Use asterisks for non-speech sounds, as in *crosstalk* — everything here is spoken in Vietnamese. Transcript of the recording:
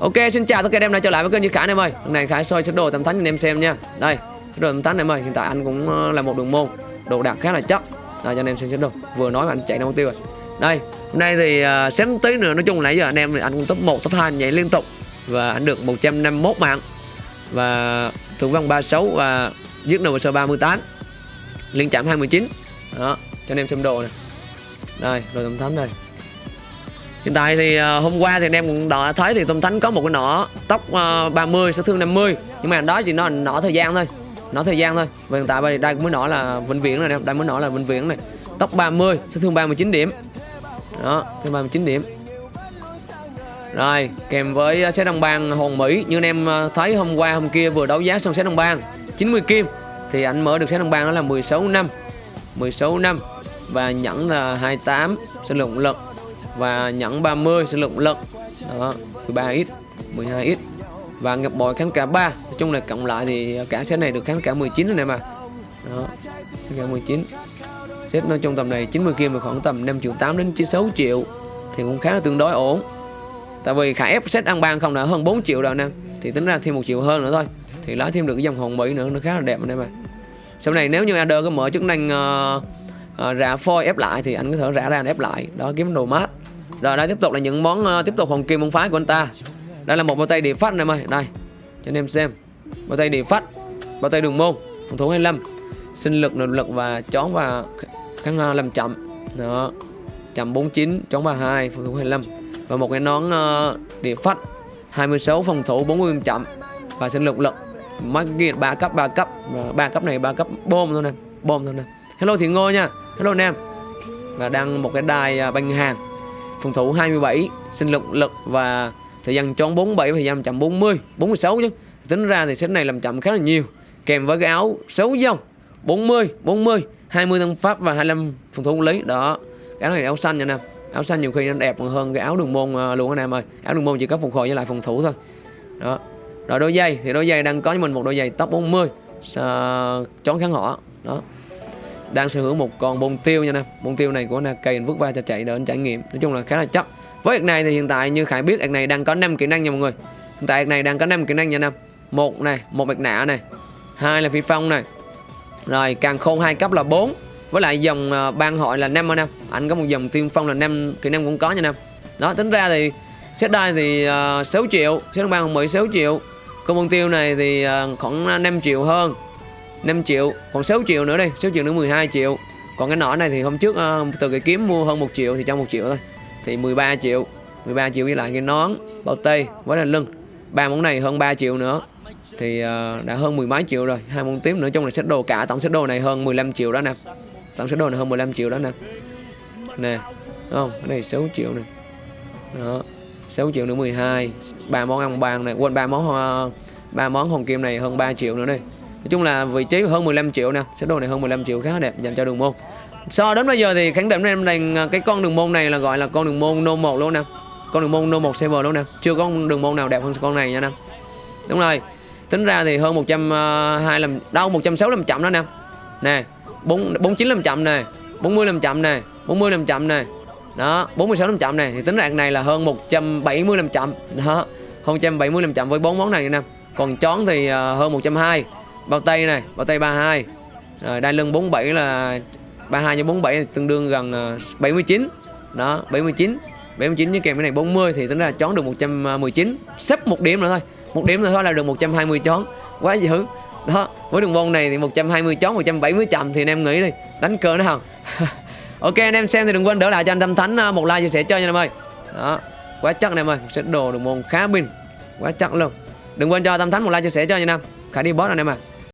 Ok xin chào tất cả anh em đã trở lại với kênh Như Khải anh em ơi. Hôm nay Khải soi sơ đồ tầm thánh cho anh em xem nha. Đây sơ đồ tầm thánh em ơi. Hiện tại anh cũng ờ, là một đường môn Đồ đạc khá là chắc Đây cho anh em xem sơ đồ. Vừa nói mà anh chạy đâu tiêu rồi. Đây hôm nay thì ờ, uh, xém tí nữa. Nói chung nãy giờ anh em anh cũng top 1 top 2 nhảy liên tục. Và anh được 151 mạng. Và thượng vong 36 và giết đầu sơ 38 Liên chạm 29 Đó cho anh em xem đồ này Đây đồ tầm thánh này Hiện tại thì uh, hôm qua thì anh em cũng đã thấy thì Tôm Thánh có một cái nỏ tóc uh, 30 sẽ thương 50 nhưng mà đó chỉ nó nỏ thời gian thôi nỏ thời gian thôi. Và hiện tại đây, đây mới nỏ là vĩnh viễn này đây mới nỏ là vĩnh viễn này. Tóc 30 sẽ thương 39 điểm. Đó thương 39 điểm. Rồi kèm với ờ, xét đồng bang hồn Mỹ. Như anh em ờ, thấy hôm qua hôm kia vừa đấu giá xong xét đồng bang 90 kim. Thì anh mở được xét đồng bang đó là 16 năm 16 năm. Và nhẫn là 28 sinh lượng lực và nhẫn 30 sinh lượng lực đó 13x 12x và ngập bội kháng cả 3 nói chung là cộng lại thì cả set này được kháng cả 19 này mà đó kháng cả 19 set nó trong tầm này 90 kim là khoảng tầm 5 triệu 8 đến 96 triệu thì cũng khá là tương đối ổn. Tại vì khả ép set ăn ban không đã hơn 4 triệu rồi nè. Thì tính ra thêm một triệu hơn nữa thôi. Thì lấy thêm được cái dòng hồng mỹ nữa nó khá là đẹp anh em ạ sau này nếu như Ader có mở chức năng uh, uh, rã phôi ép lại thì anh có thể rã ra ép lại. Đó kiếm đồ mát rồi đây tiếp tục là những món uh, tiếp tục hồng kim môn phái của anh ta. Đây là một bao tay địa phát này mày đây cho anh em xem. Bao tay địa phát bao tay đường môn phòng thủ 25 sinh lực nội lực và chón và kháng uh, làm chậm. Đó chậm 49 chón 32 phòng thủ 25 và một cái nón uh, địa phát 26 phòng thủ 40 chậm. Và sinh lực lực Mắc kia 3 cấp 3 cấp. Và ba cấp này 3 cấp bom thôi nè bom thôi nè. Hello thì ngô nha. Hello anh em. Và đăng một cái đài uh, banh hàng phòng thủ 27 sinh lực lực và thời gian chọn 47 thời gian chậm 40 46 chứ. Tính ra thì set này làm chậm khá là nhiều. Kèm với cái áo xấu dòng 40 40 20 tăng pháp và 25 phòng thủ lý. Đó cái áo này áo xanh nha nè áo xanh nhiều khi nó đẹp hơn cái áo đường môn à, luôn anh em ơi. Áo đường môn chỉ có phục hồi với lại phòng thủ thôi. Đó. Rồi đôi giày thì đôi giày đang có cho mình một đôi giày top 40 uh, chón kháng họ đó đang sở hữu một con bông tiêu nha nè. Bông tiêu này của Nakane vứt va cho chạy để anh trải nghiệm. Nói chung là khá là chất với việc này thì hiện tại như khải biết việc này đang có 5 kỹ năng nha mọi người. Hiện tại việc này đang có 5 kỹ năng nha năm một này một bạch nạ này. Hai là phi phong này. Rồi càng khôn hai cấp là 4 với lại dòng ờ, ban hội là năm anh em anh có một dòng tiên phong là năm kỹ năng cũng có nha năm đó tính ra thì xét đai thì ờ, uh, 6 triệu. Xét ban hồng 16 triệu. Con bông tiêu này thì uh, khoảng 5 triệu hơn. 5 triệu còn 6 triệu nữa đây 6 triệu nữa 12 triệu. Còn cái nỏ này thì hôm trước uh, từ cái kiếm mua hơn 1 triệu thì trong 1 triệu thôi. Thì 13 triệu 13 triệu với lại cái nón bao tay với là lưng. Ba món này hơn 3 triệu nữa. Thì uh, đã hơn mười mấy triệu rồi. Hai món tiếp nữa trong là set đồ cả tổng set đồ này hơn 15 triệu đó nè. Tổng set đồ này hơn 15 triệu đó nè. Nè không? Cái này 6 triệu nè. Đó 6 triệu nữa 12 ba món ăn bàn này quên ba món hoa ba món hồng kim này hơn 3 triệu nữa đây nói chung là vị trí hơn 15 triệu nè set đồ này hơn 15 triệu khá đẹp dành cho đường môn. So đến bây giờ thì khẳng định em rằng à, cái con đường môn này là gọi là con đường môn nô 1 luôn nè. Con đường môn nô 1 server luôn nè. Chưa có đường môn nào đẹp hơn con này nha nè. Đúng rồi. Tính ra thì hơn 120 à, làm đâu 160 làm chậm đó nè. Nè 4 49 làm chậm nè 40 làm chậm nè 40 làm chậm nè. Đó 46 làm chậm này thì tính ra này là hơn 170 làm chậm. Đó, hơn 170 làm chậm với bốn món này nè. Còn chón thì à, hơn 120 bao tay này, bao tay 32 rồi, đai lưng 47 là 32 cho 47 tương đương gần ờ, 79 đó 79 79 với kèm cái này 40 thì tính ra chón được 119 sắp một điểm nữa thôi. Một điểm nữa thôi là được 120 chón. Quá dữ. Đó, với đường môn này thì 120 chón 170 chậm thì anh em nghĩ đi. Đánh cờ nó không? *laughs* Ok, anh em xem thì đừng quên đỡ lại cho anh tâm thánh ờ, một like chia sẻ chơi nha anh em ơi. Đó, quá chắc anh em ơi. Sẽ đồ đường môn khá pin. Quá chắc luôn. Đừng quên cho tâm thánh một like chia sẻ cho nha anh em. Khả đi boss anh em ạ. à